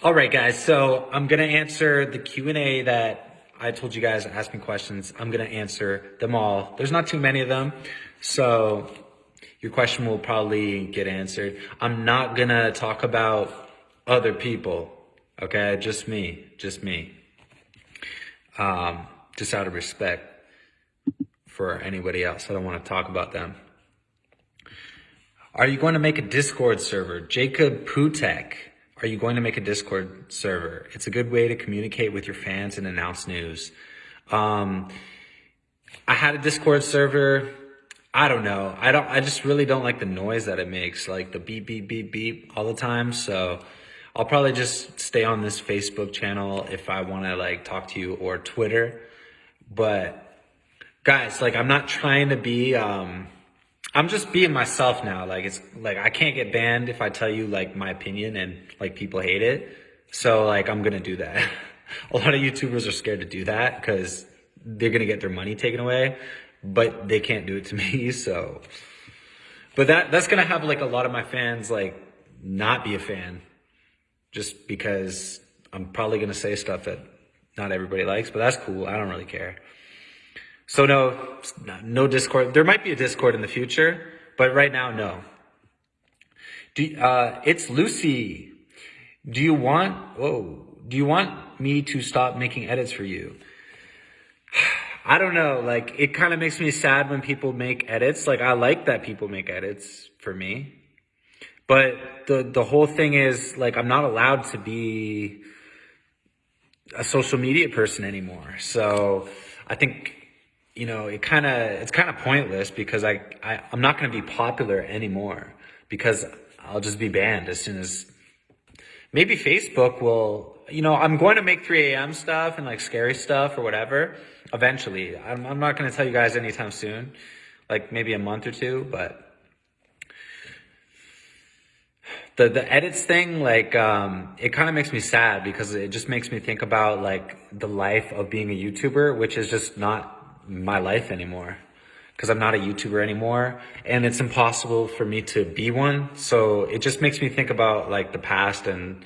All right, guys. So I'm gonna answer the Q and A that I told you guys. Ask me questions. I'm gonna answer them all. There's not too many of them, so your question will probably get answered. I'm not gonna talk about other people. Okay, just me, just me. Um, just out of respect for anybody else. I don't want to talk about them. Are you going to make a Discord server? Jacob Putek. Are you going to make a Discord server? It's a good way to communicate with your fans and announce news. Um, I had a Discord server. I don't know. I don't, I just really don't like the noise that it makes, like the beep, beep, beep, beep all the time. So I'll probably just stay on this Facebook channel if I want to like talk to you or Twitter. But guys, like I'm not trying to be, um, I'm just being myself now. Like it's like I can't get banned if I tell you like my opinion and like people hate it. So like I'm gonna do that. a lot of YouTubers are scared to do that because they're gonna get their money taken away, but they can't do it to me. So, but that that's gonna have like a lot of my fans like not be a fan, just because I'm probably gonna say stuff that not everybody likes. But that's cool. I don't really care. So no, no Discord. There might be a Discord in the future, but right now, no. Do, uh, it's Lucy. Do you want, whoa, do you want me to stop making edits for you? I don't know. Like, it kind of makes me sad when people make edits. Like, I like that people make edits for me. But the, the whole thing is, like, I'm not allowed to be a social media person anymore. So I think you know, it kind of, it's kind of pointless because I, I I'm not going to be popular anymore because I'll just be banned as soon as maybe Facebook will, you know, I'm going to make 3 a.m. stuff and like scary stuff or whatever eventually. I'm, I'm not going to tell you guys anytime soon, like maybe a month or two, but the, the edits thing, like, um, it kind of makes me sad because it just makes me think about like the life of being a YouTuber, which is just not my life anymore because I'm not a YouTuber anymore and it's impossible for me to be one. So it just makes me think about like the past and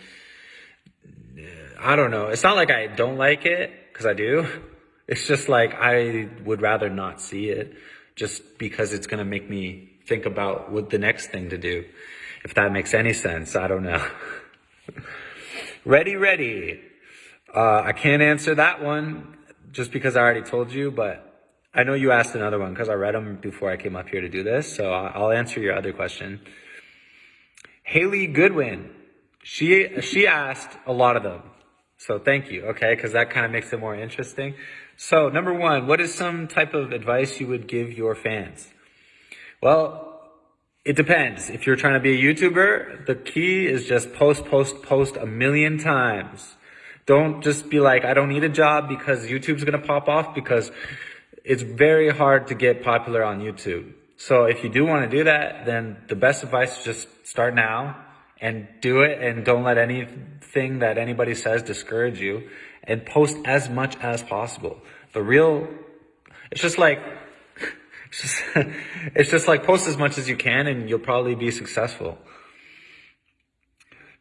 I don't know. It's not like I don't like it because I do. It's just like I would rather not see it just because it's going to make me think about what the next thing to do. If that makes any sense, I don't know. ready, ready. Uh, I can't answer that one just because I already told you, but I know you asked another one because I read them before I came up here to do this, so I'll answer your other question. Haley Goodwin, she she asked a lot of them, so thank you. Okay, because that kind of makes it more interesting. So number one, what is some type of advice you would give your fans? Well, it depends. If you're trying to be a YouTuber, the key is just post, post, post a million times. Don't just be like, I don't need a job because YouTube's gonna pop off because it's very hard to get popular on YouTube. So if you do want to do that, then the best advice is just start now and do it and don't let anything that anybody says discourage you and post as much as possible. The real, it's just like, it's just, it's just like post as much as you can and you'll probably be successful.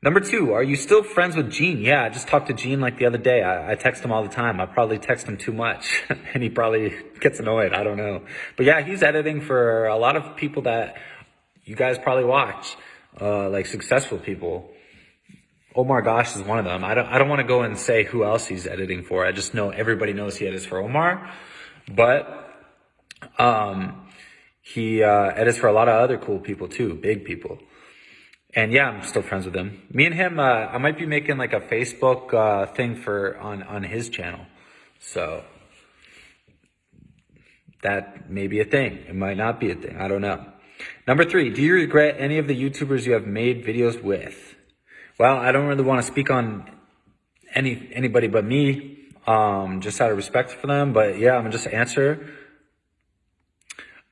Number two, are you still friends with Gene? Yeah, I just talked to Gene like the other day. I, I text him all the time. I probably text him too much and he probably gets annoyed. I don't know. But yeah, he's editing for a lot of people that you guys probably watch, uh, like successful people. Omar Gosh is one of them. I don't, I don't want to go and say who else he's editing for. I just know everybody knows he edits for Omar, but, um, he, uh, edits for a lot of other cool people too, big people. And yeah, I'm still friends with him. Me and him, uh, I might be making like a Facebook uh, thing for on on his channel, so that may be a thing. It might not be a thing. I don't know. Number three, do you regret any of the YouTubers you have made videos with? Well, I don't really want to speak on any anybody but me, um, just out of respect for them. But yeah, I'm gonna just answer.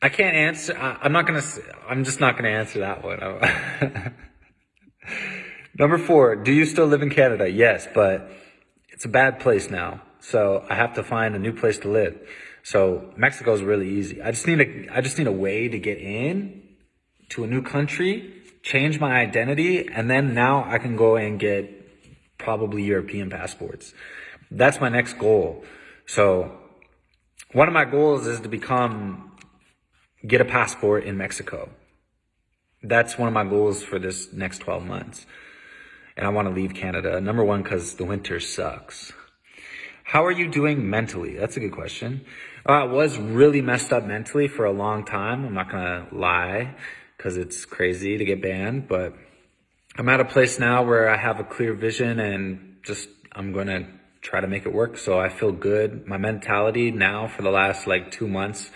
I can't answer. I, am not gonna. I'm just not gonna answer that one. Number four, do you still live in Canada? Yes, but it's a bad place now. So I have to find a new place to live. So Mexico is really easy. I just need a, I just need a way to get in to a new country, change my identity, and then now I can go and get probably European passports. That's my next goal. So one of my goals is to become, get a passport in Mexico. That's one of my goals for this next 12 months. And I want to leave Canada. Number one, because the winter sucks. How are you doing mentally? That's a good question. Uh, I was really messed up mentally for a long time. I'm not going to lie because it's crazy to get banned, but I'm at a place now where I have a clear vision and just I'm going to try to make it work. So I feel good. My mentality now for the last like two months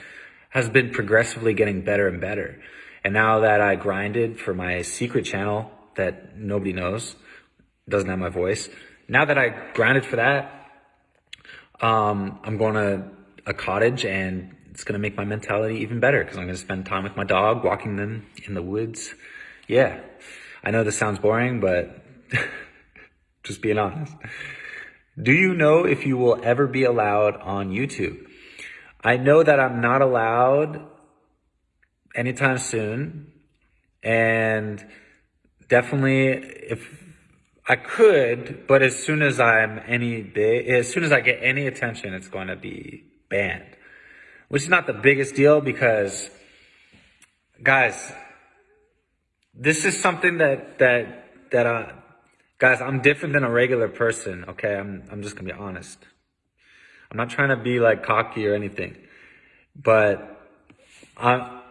has been progressively getting better and better. And now that I grinded for my secret channel that nobody knows, doesn't have my voice. Now that I grinded for that, um, I'm going to a cottage and it's going to make my mentality even better because I'm going to spend time with my dog, walking them in the woods. Yeah, I know this sounds boring, but just being honest. Do you know if you will ever be allowed on YouTube? I know that I'm not allowed anytime soon. And definitely if I could, but as soon as I'm any as soon as I get any attention, it's going to be banned. Which is not the biggest deal because, guys, this is something that that that uh, guys, I'm different than a regular person. Okay, I'm I'm just gonna be honest. I'm not trying to be like cocky or anything, but I'm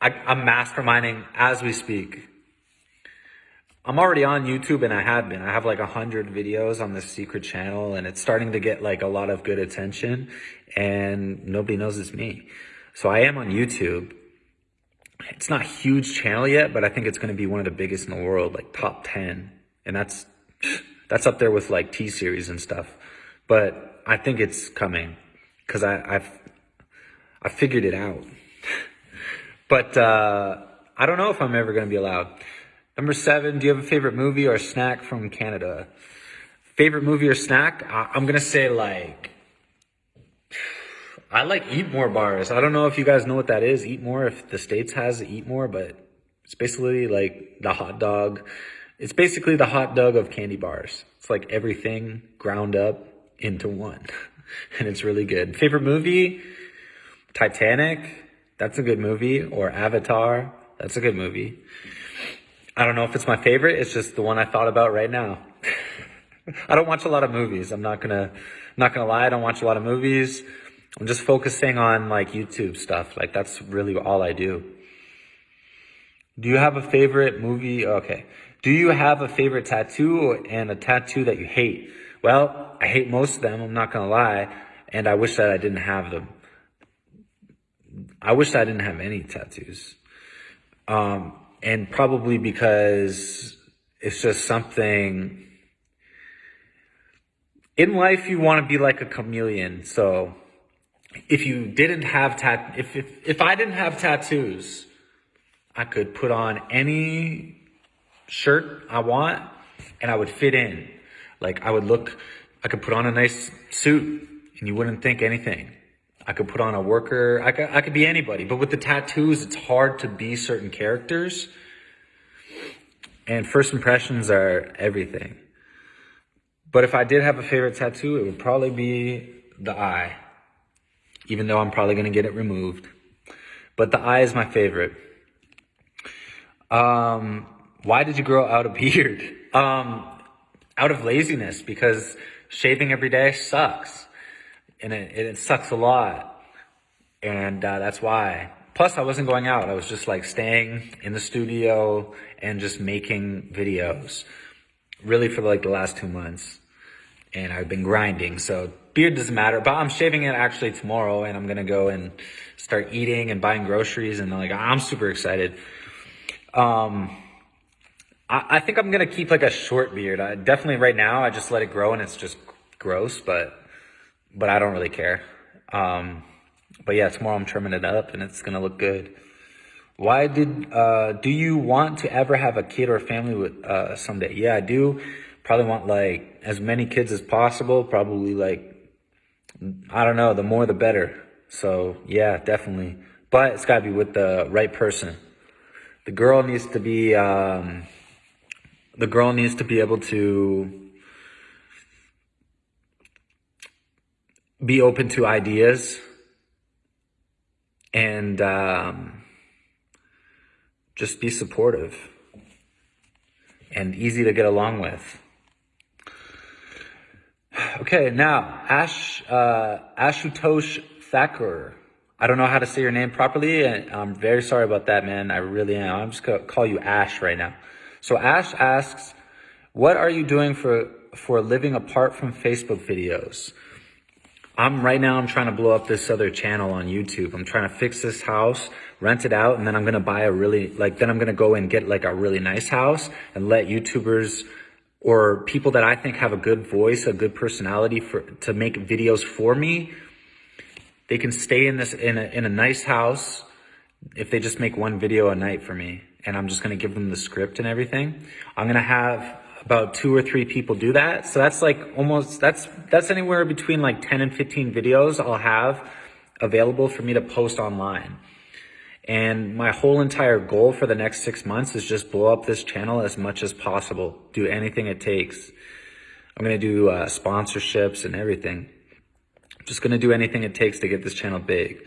I, I'm masterminding as we speak. I'm already on YouTube and I have been. I have like a hundred videos on this secret channel and it's starting to get like a lot of good attention and nobody knows it's me. So I am on YouTube. It's not a huge channel yet, but I think it's going to be one of the biggest in the world, like top 10. And that's, that's up there with like T-series and stuff. But I think it's coming because I've, I figured it out. but, uh, I don't know if I'm ever going to be allowed. Number seven, do you have a favorite movie or snack from Canada? Favorite movie or snack? I'm going to say like, I like Eat More bars. I don't know if you guys know what that is. Eat More, if the States has Eat More, but it's basically like the hot dog. It's basically the hot dog of candy bars. It's like everything ground up into one. and it's really good. Favorite movie? Titanic. That's a good movie. Or Avatar. That's a good movie. I don't know if it's my favorite. It's just the one I thought about right now. I don't watch a lot of movies. I'm not gonna, not gonna lie. I don't watch a lot of movies. I'm just focusing on like YouTube stuff. Like that's really all I do. Do you have a favorite movie? Okay. Do you have a favorite tattoo and a tattoo that you hate? Well, I hate most of them. I'm not gonna lie. And I wish that I didn't have them. I wish I didn't have any tattoos. Um, and probably because it's just something in life you want to be like a chameleon. So if you didn't have tat, if, if, if I didn't have tattoos, I could put on any shirt I want and I would fit in. Like I would look, I could put on a nice suit and you wouldn't think anything. I could put on a worker. I could, I could be anybody. But with the tattoos, it's hard to be certain characters. And first impressions are everything. But if I did have a favorite tattoo, it would probably be the eye. Even though I'm probably going to get it removed. But the eye is my favorite. Um, why did you grow out a beard? Um, out of laziness because shaving every day sucks and it, it sucks a lot. And uh, that's why. Plus, I wasn't going out. I was just like staying in the studio and just making videos really for like the last two months. And I've been grinding. So beard doesn't matter, but I'm shaving it actually tomorrow and I'm going to go and start eating and buying groceries. And like, I'm super excited. Um, I, I think I'm going to keep like a short beard. I definitely right now, I just let it grow and it's just gross, but but I don't really care. Um, but yeah, tomorrow I'm trimming it up and it's gonna look good. Why did, uh, do you want to ever have a kid or a family with, uh, someday? Yeah, I do. Probably want like as many kids as possible. Probably like, I don't know, the more the better. So yeah, definitely. But it's gotta be with the right person. The girl needs to be, um, the girl needs to be able to be open to ideas and um, just be supportive and easy to get along with. Okay, now Ash uh, Ashutosh Thakur. I don't know how to say your name properly, and I'm very sorry about that, man. I really am. I'm just gonna call you Ash right now. So Ash asks, "What are you doing for for living apart from Facebook videos?" I'm right now. I'm trying to blow up this other channel on YouTube. I'm trying to fix this house, rent it out, and then I'm gonna buy a really like. Then I'm gonna go and get like a really nice house and let YouTubers or people that I think have a good voice, a good personality for to make videos for me. They can stay in this in a in a nice house if they just make one video a night for me, and I'm just gonna give them the script and everything. I'm gonna have about two or three people do that. So that's like almost that's that's anywhere between like 10 and 15 videos I'll have available for me to post online. And my whole entire goal for the next six months is just blow up this channel as much as possible. Do anything it takes. I'm going to do uh, sponsorships and everything. I'm just going to do anything it takes to get this channel big.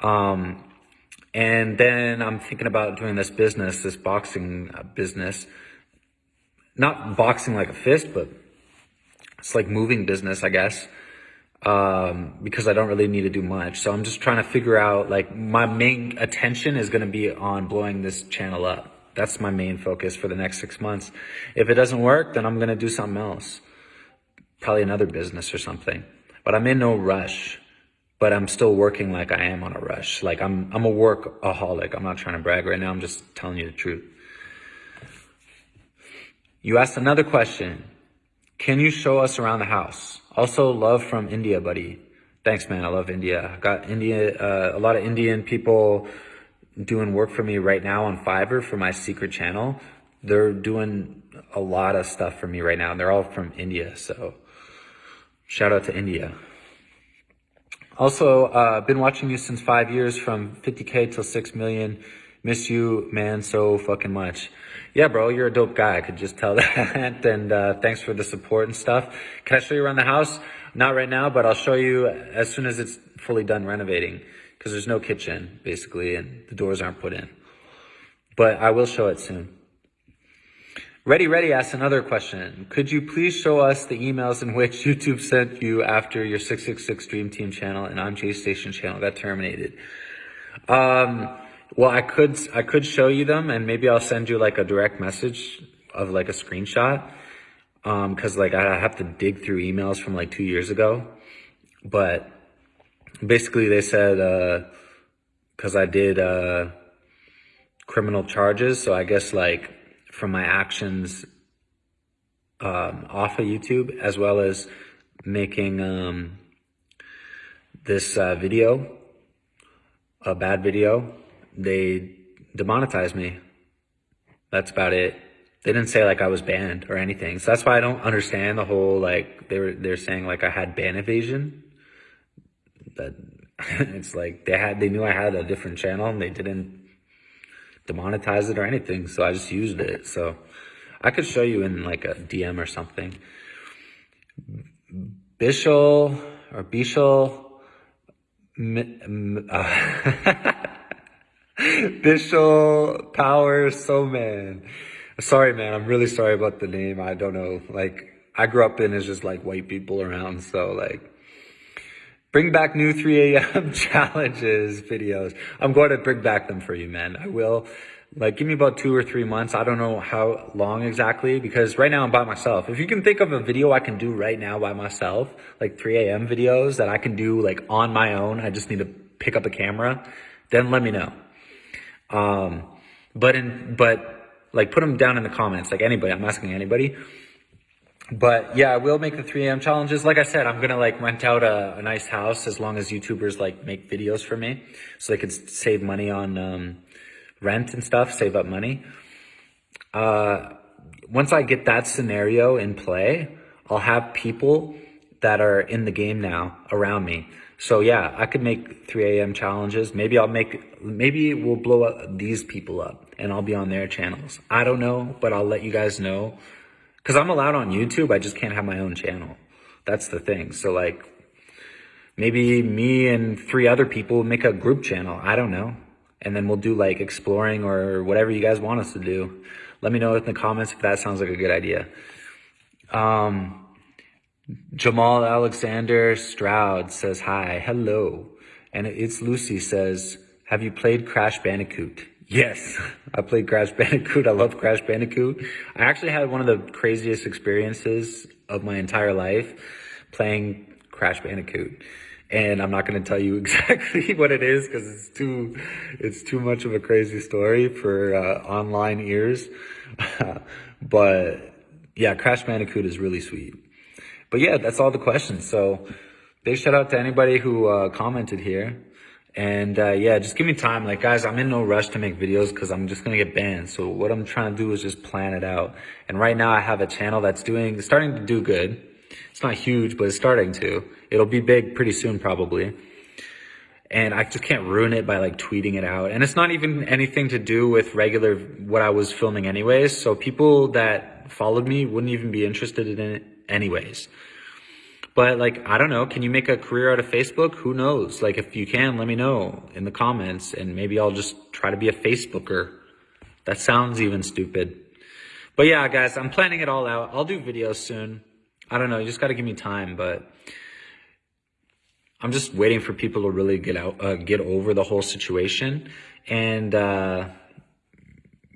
Um, and then I'm thinking about doing this business, this boxing uh, business. Not boxing like a fist, but it's like moving business, I guess um, because I don't really need to do much. So I'm just trying to figure out like my main attention is going to be on blowing this channel up. That's my main focus for the next six months. If it doesn't work, then I'm going to do something else. Probably another business or something. But I'm in no rush. But I'm still working like I am on a rush. Like I'm, I'm a workaholic. I'm not trying to brag right now. I'm just telling you the truth. You asked another question. Can you show us around the house? Also, love from India, buddy. Thanks, man. I love India. I got India, uh, a lot of Indian people doing work for me right now on Fiverr for my secret channel. They're doing a lot of stuff for me right now. And they're all from India. So shout out to India. Also, uh, been watching you since five years from 50K till 6 million. Miss you, man, so fucking much. Yeah, bro, you're a dope guy. I could just tell that. and uh, thanks for the support and stuff. Can I show you around the house? Not right now, but I'll show you as soon as it's fully done renovating because there's no kitchen, basically, and the doors aren't put in. But I will show it soon. Ready Ready asks another question. Could you please show us the emails in which YouTube sent you after your 666 Dream Team channel and I'm J Station channel got terminated? Um, well, I could I could show you them, and maybe I'll send you like a direct message of like a screenshot, um, because like I have to dig through emails from like two years ago, but basically they said uh, because I did uh criminal charges, so I guess like from my actions um, off of YouTube as well as making um, this uh, video, a bad video they demonetized me. That's about it. They didn't say like I was banned or anything. So that's why I don't understand the whole like they were they're saying like I had ban evasion. That it's like they had they knew I had a different channel and they didn't demonetize it or anything. So I just used it. So I could show you in like a DM or something. Bishel or Bishel. Uh, Bishop Power So Man. Sorry, man. I'm really sorry about the name. I don't know. Like, I grew up in is just like white people around. So like, bring back new 3 a.m. challenges videos. I'm going to bring back them for you, man. I will. Like, give me about two or three months. I don't know how long exactly because right now I'm by myself. If you can think of a video I can do right now by myself, like 3 a.m. videos that I can do like on my own, I just need to pick up a camera, then let me know. Um, but in, but like put them down in the comments, like anybody, I'm asking anybody. But yeah, I will make the 3 a.m. challenges. Like I said, I'm to like rent out a, a, nice house as long as YouTubers like make videos for me so they could save money on, um, rent and stuff, save up money. Uh, once I get that scenario in play, I'll have people that are in the game now around me. So yeah, I could make 3 a.m. challenges. Maybe I'll make, maybe we'll blow up these people up and I'll be on their channels. I don't know, but I'll let you guys know. Cause I'm allowed on YouTube. I just can't have my own channel. That's the thing. So like, maybe me and three other people make a group channel. I don't know. And then we'll do like exploring or whatever you guys want us to do. Let me know in the comments if that sounds like a good idea. Um, Jamal Alexander Stroud says hi. Hello. And it's Lucy says, have you played Crash Bandicoot? Yes, I played Crash Bandicoot. I love Crash Bandicoot. I actually had one of the craziest experiences of my entire life playing Crash Bandicoot. And I'm not going to tell you exactly what it is because it's too, it's too much of a crazy story for uh, online ears. but yeah, Crash Bandicoot is really sweet. But yeah, that's all the questions. So big shout out to anybody who uh, commented here. And uh, yeah, just give me time. Like guys, I'm in no rush to make videos because I'm just gonna get banned. So what I'm trying to do is just plan it out. And right now I have a channel that's doing, starting to do good. It's not huge, but it's starting to. It'll be big pretty soon probably. And I just can't ruin it by like tweeting it out. And it's not even anything to do with regular, what I was filming anyways. So people that followed me wouldn't even be interested in it anyways. But like, I don't know, can you make a career out of Facebook? Who knows? Like, if you can, let me know in the comments and maybe I'll just try to be a Facebooker. That sounds even stupid. But yeah, guys, I'm planning it all out. I'll do videos soon. I don't know, you just gotta give me time, but I'm just waiting for people to really get out, uh, get over the whole situation. And, uh,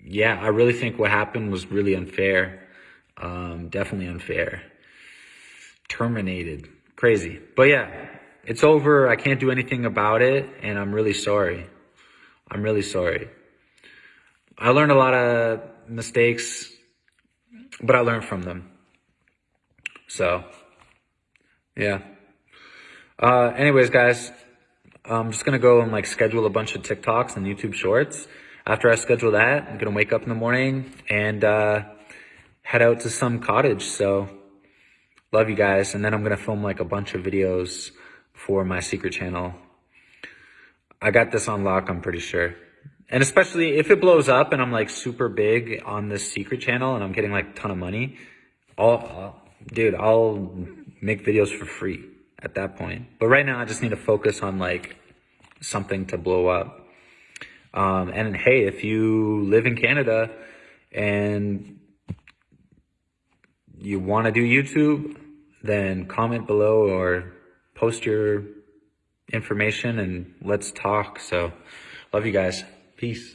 yeah, I really think what happened was really unfair. Um, definitely unfair terminated. Crazy. But yeah, it's over. I can't do anything about it. And I'm really sorry. I'm really sorry. I learned a lot of mistakes, but I learned from them. So, yeah. Uh, anyways, guys, I'm just going to go and like schedule a bunch of TikToks and YouTube shorts. After I schedule that, I'm going to wake up in the morning and, uh, head out to some cottage. So, Love you guys. And then I'm going to film like a bunch of videos for my secret channel. I got this on lock, I'm pretty sure. And especially if it blows up and I'm like super big on this secret channel and I'm getting like a ton of money, I'll, I'll, dude, I'll make videos for free at that point. But right now I just need to focus on like something to blow up. Um, and hey, if you live in Canada and you want to do YouTube, then comment below or post your information and let's talk. So love you guys. Peace.